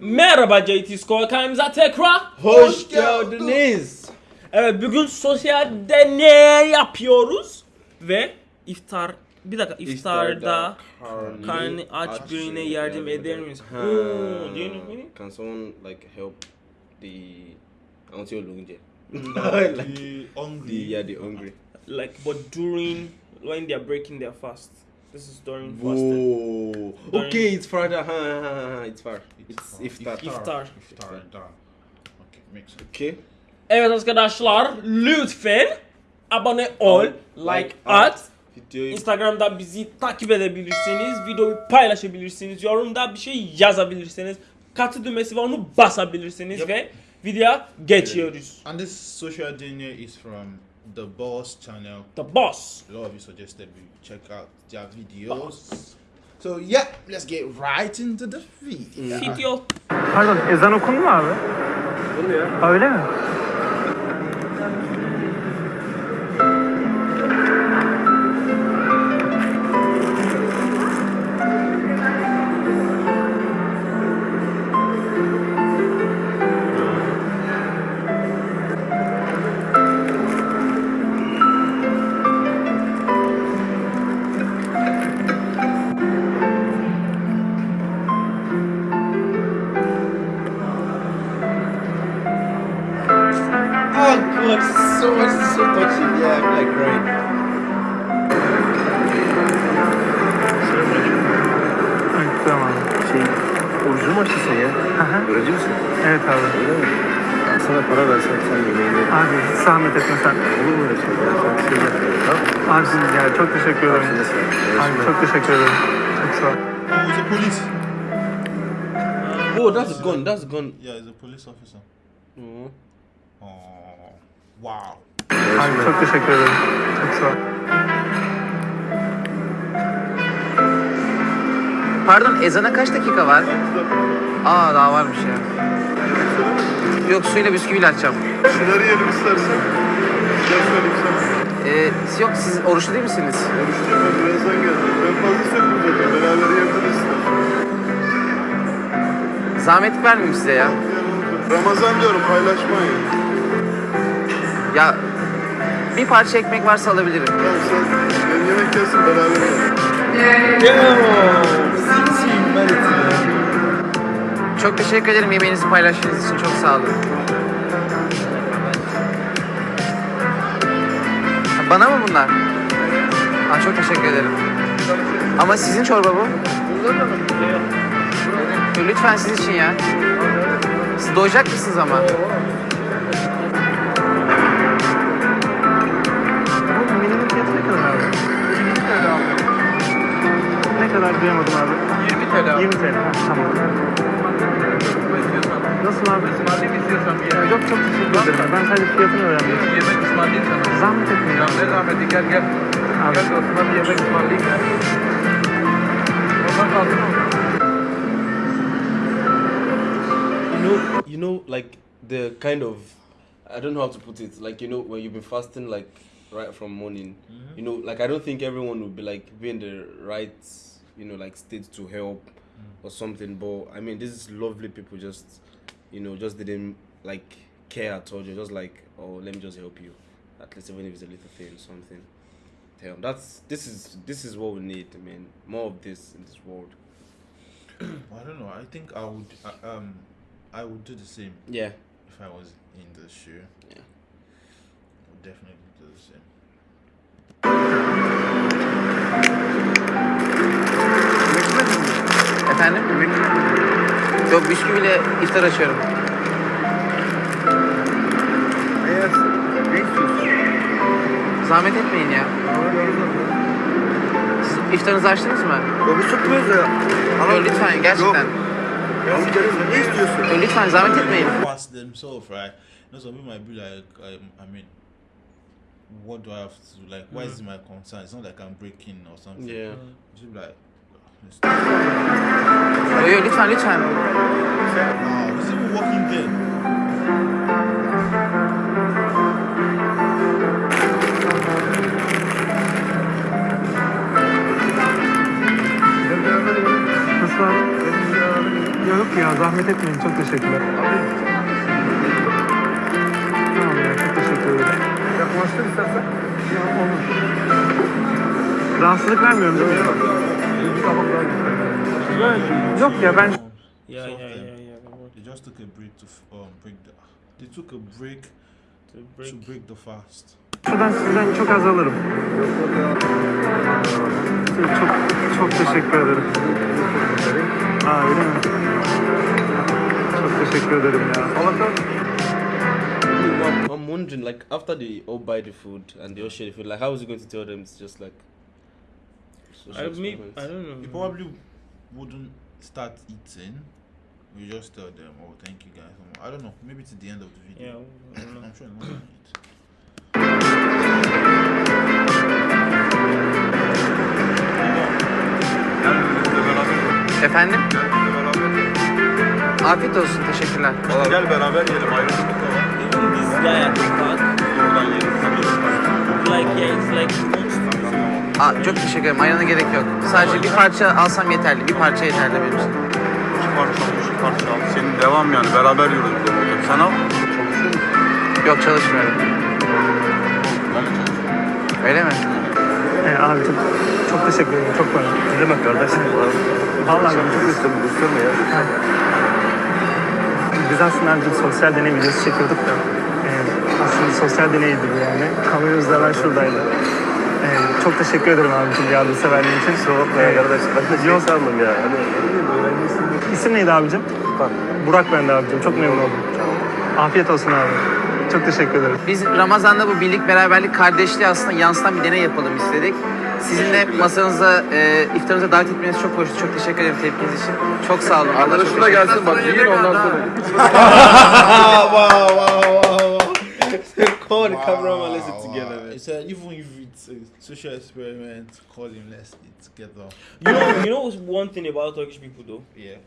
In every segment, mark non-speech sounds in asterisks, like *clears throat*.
Merhaba JT Score kanalımıza tekrar Hoş geldiniz. Evet bugün sosyal deney yapıyoruz ve iftar bir dakika iftarda karnı aç birine yardım eder misin? Ha. Oo, do you know meaning? Can someone like help the Auntie Olunje? *laughs* The The hungry. yeah, the hungry. Like but during when they are breaking their fast. This is during fasting. Whoa. Okay, it's Friday. Ha, ha, ha, ha, It's far. It's iftar. İftar. Iftar. Iftar. Okay, makes sense. Okay. Evet arkadaşlar lütfen abone ol, like at. Videoyu Instagram'da bizi takip edebilirsiniz, videoyu paylaşabilirsiniz, yorumda bir şey yazabilirsiniz, katı düğmesi var onu basabilirsiniz Yep. ve videoya geçiyoruz. And this social dinner is from the Boss channel. The Boss. A lot of you suggested we check out their videos. So yeah, let's get right into the video. Video. Pardon ezan okundu mu abi? ya. Ha, Öyle mi? So touching. Yeah, I'm like crying. Ay, tamam. Şey, orucunu mu açtın ya? Aha, Öğrenci evet abi. Öyle mi? Sana para versem sen yemeğini ye. Abi hiç zahmet etme sen. Olur mu öyle şey? Sen bir şey yap. Tamam. Ya çok teşekkür ederim. Sen. Abi çok teşekkür ederim. Çok sağ ol. Oh, it's a police. Oh, that's a gun. That's a gun. Yeah, it's a police officer. Oh. Oh, wow. Abi çok teşekkür ederim. Çok sağ ol. Pardon ezana kaç dakika var? Aa daha varmış ya. Yok suyla bisküviyle açacağım. Şunları yiyelim istersen. Gel söyleyeyim sana. Ee, yok siz oruçlu değil misiniz? Oruçluyum ben birazdan geldim. Ben fazla sökmeyeceğim. Beraber yiyebiliriz istersen. Zahmet vermeyeyim size ya. Ramazan diyorum paylaşmayın. Ya bir parça ekmek varsa alabilirim. Tamam sen yemek gelsin beraber yiyelim. Çok teşekkür ederim yemeğinizi paylaştığınız için çok sağ olun. Bana mı bunlar? Ha, çok teşekkür ederim. Ama sizin çorba bu. Lütfen sizin için ya. Siz doyacak mısınız ama? Kadar duyamadım abi. 20 TL 20 TL. Ha, tamam. Nasıl abi? Ismarlayayım istiyorsan bir yemek. Yok çok teşekkür ederim. Ben sadece fiyatını öğrendim. Yemek ısmarlayayım sana. Zahmet etmeyin. Ya ne zahmeti gel gel. Abi. Gel dostuma bir yemek ısmarlayayım ya. Ondan kalsın mı? You know, you know, like the kind of, I don't know how to put it. Like you know, when you've been fasting, like right from morning, you know, like I don't think everyone would be like be in the right, you know, like state to help or something. But I mean, these lovely people just, you know, just didn't like care at all. They're just like, oh, let me just help you, at least even if it's a little thing, something. Damn, that's this is this is what we need. I mean, more of this in this world. *clears throat* I don't know. I think I would. Um, I would do the same Yeah. if I was in the shoe. Yeah. I would definitely do the same. Efendim? Yok bisküviyle iftar açıyorum. Eğer ne istiyorsun? Zahmet etmeyin ya. Siz iftarınızı açtınız mı? Yok biz tutmuyoruz ya. Yok lütfen gerçekten. Yok. Amcanız ne istiyorsun? Yok, lütfen zahmet etmeyin. Fast themselves, right? You know, some people might be like, um, I mean, what do I have to do? Like, why is it my concern? It's not like I'm breaking or something. Yeah. Just be like, Yok lütfen lütfen. Yok ya zahmet etmeyin çok teşekkürler. Tamam ya çok teşekkür ederim. Yaklaştır istersen. Ya olur. Rahatsızlık vermiyorum değil mi? Yok ya ben Yeah, Some yeah, of them. yeah, yeah. They just took a break to um break the. They took a break To break. to break the fast. şuradan sizden çok az alırım. Çok çok teşekkür ederim. Aa öyle mi? Çok teşekkür ederim ya. I'm wondering, like, after they all buy the food and they all share the food, like, how is he going to tell them it's just like. Social I mean, experiment? I don't know. You probably wouldn't start eating. You just tell them, "Oh, thank you guys." I don't know. Maybe to the end of the Yeah, video. Know. I'm sure not gonna eat. Efendim? Afiyet olsun teşekkürler. Gel beraber yiyelim ayrı Even this guy at the back, Oradan yiyelim. like, yeah, it's like. Aa, çok teşekkür ederim. Ayran'a gerek yok. Sadece bir parça alsam yeterli. Bir parça yeterli benim için. İki parça al, üç parça al. Senin devam yani beraber zamanda. Sen al. Çalışıyor musun? Yok çalışmıyorum. Ben de çalışıyorum. Öyle mi? Ee, abi çok, çok teşekkür ederim. Çok var. Ne demek kardeşim? Vallahi ben çok Gösterme, gösterme ya. Biz aslında bir sosyal deney videosu çekiyorduk da e, aslında sosyal deneydi bu yani. Kameramız da hemen şuradaydı. E, çok teşekkür ederim abicim yardımseverliğin için. Kusura bakma ya kardeş. Ben de şey sandım ya. Hani. İsim neydi abicim? Bak. Burak ben de abicim. Çok memnun oldum. Afiyet olsun abi. Çok teşekkür ederim. Biz Ramazan'da bu birlik, beraberlik, kardeşliği aslında yansıtan bir deney yapalım istedik. Sizin de masanıza, e, iftarınıza davet etmeniz çok hoştu. Çok teşekkür ederim tepkiniz için. Çok sağ olun. Allah çok Arkadaşına teşekkür gelsin bak yiyin ondan sonra. wow, wow, wow, wow. Call the cameraman, let's sit together, man. It's a, even if it's a social experiment, call him. Let's eat together. You know, you know what's one thing about Turkish people though? Yeah.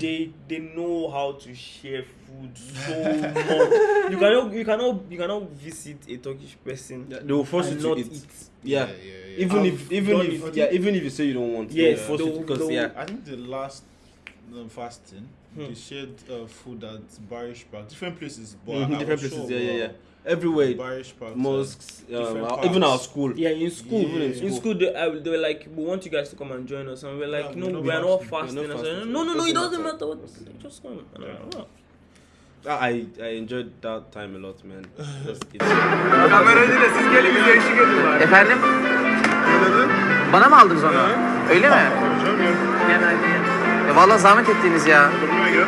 They they know how to share food so much. You cannot you cannot you cannot visit a Turkish person Yeah, they will force you to not eat. eat. Yeah. yeah, yeah. Even I've if, even done if, yeah, even if you say you don't want, Yes, they'll force you they'll- to, because they'll- yeah. I think the last um, fasting, Hmm. they shared uh, food at Barish Park, different places, but Mhm, I different was places, sure yeah, yeah, yeah. Everywhere, Barish Park, mosques, um, even our school. Yeah, in school, Yeah. in school, they, I, they were like, "We want you guys to come and join us," and we're like, Yeah, "No, we're not we are not fasting. fasting." We're not I said, fasting. "No, no, no, it Doesn't matter. matter. What, just come." "Oh." I I enjoyed that time a lot, man. *laughs* Just eat. Kameracıyla siz gelin bize eşlik edin bari. Efendim? Bana mı aldınız onu? Öyle mi? Konuşalım Ya vallahi zahmet ettiniz ya. Durmaya gel.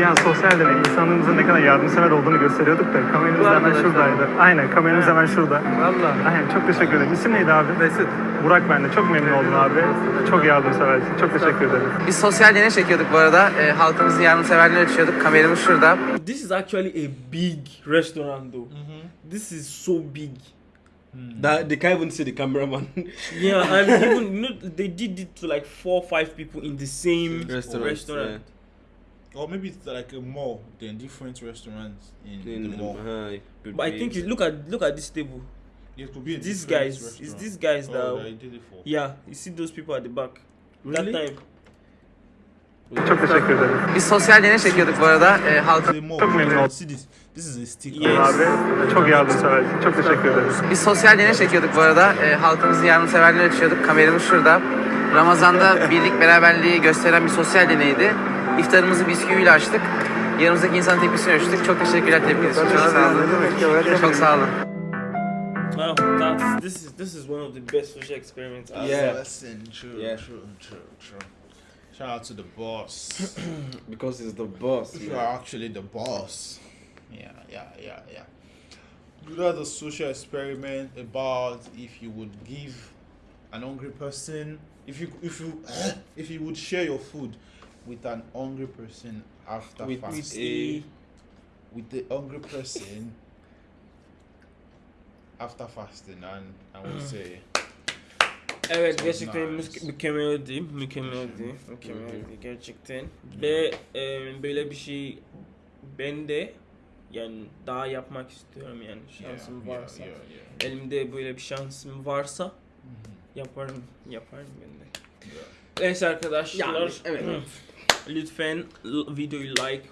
Ya sosyal deney insanlığımızın ne kadar yardımsever olduğunu gösteriyorduk da kameramız da hemen şuradaydı. Aynen kameramız hemen şurada. Valla. Aynen çok teşekkür ederim. İsim neydi abi? Mesut. Burak ben de. Çok memnun oldum abi. Çok yardımseversin. Çok teşekkür ederim. Biz sosyal deney çekiyorduk bu arada. E, halkımızın yardımseverliğini ölçüyorduk. Kameramız şurada. This is actually a big restaurant, though. This is so big. That they can't even see the cameraman. *laughs* Yeah, and *laughs* even you know they did it to like four, or five people in the same Restaurant, restaurant. Or maybe it's like a mall, then different restaurants in, In, the mall. uh, it could But I think it, look at look at this table. It could be These different guys, it's these guys oh, that they did it for. yeah. You see those people at the back. Really? That time. Çok teşekkür ederim. Biz sosyal deney çekiyorduk bu arada. E, mall. Çok memnun this? İs a sticker. Yes. Abi çok yardımseversin. Çok teşekkür ederim. Biz sosyal deney çekiyorduk bu arada. E, halkımızın yardımseverliğini ölçüyorduk. Kameramız şurada. Ramazan'da birlik, beraberliği gösteren bir sosyal deneydi. İftarımızı bisküviyle açtık. Yanımızdaki insanın tepkisini ölçtük. Çok teşekkürler tepkiniz için. Çok sağ olun. Çok sağ olun. Wow, that's this is this is one of the best social experiments. I've Yeah. Listen, true, Yeah. true, true, true. Shout out to the boss. *clears throat* because he's the boss. you are actually the boss. Yeah, yeah, yeah, yeah. You know a social experiment about if you would give an hungry person, if you if you *clears throat* if you would share your food with an hungry person after With- fast, with a with the hungry person after fasting, and I would *clears throat* say Evet Çok gerçekten nice. mü- mükemmeldi, mükemmeldi, mükemmeldi gerçekten. Ve e, böyle bir şey ben de yani daha yapmak istiyorum yani şansım yeah, varsa. yeah, yeah. Elimde böyle bir şansım varsa yaparım, yaparım ben de. yeah. Neyse arkadaşlar. Yani, evet. Lütfen videoyu like,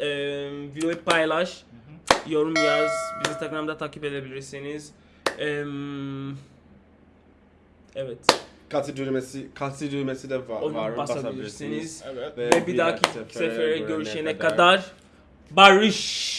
e, videoyu paylaş, yorum yaz. Bizi Instagram'da takip edebilirsiniz. Em, evet. Katı düğmesi, katı düğmesi de var. Onu var basabilirsiniz. Evet. Ve bir dahaki sefere görüşene kadar barış.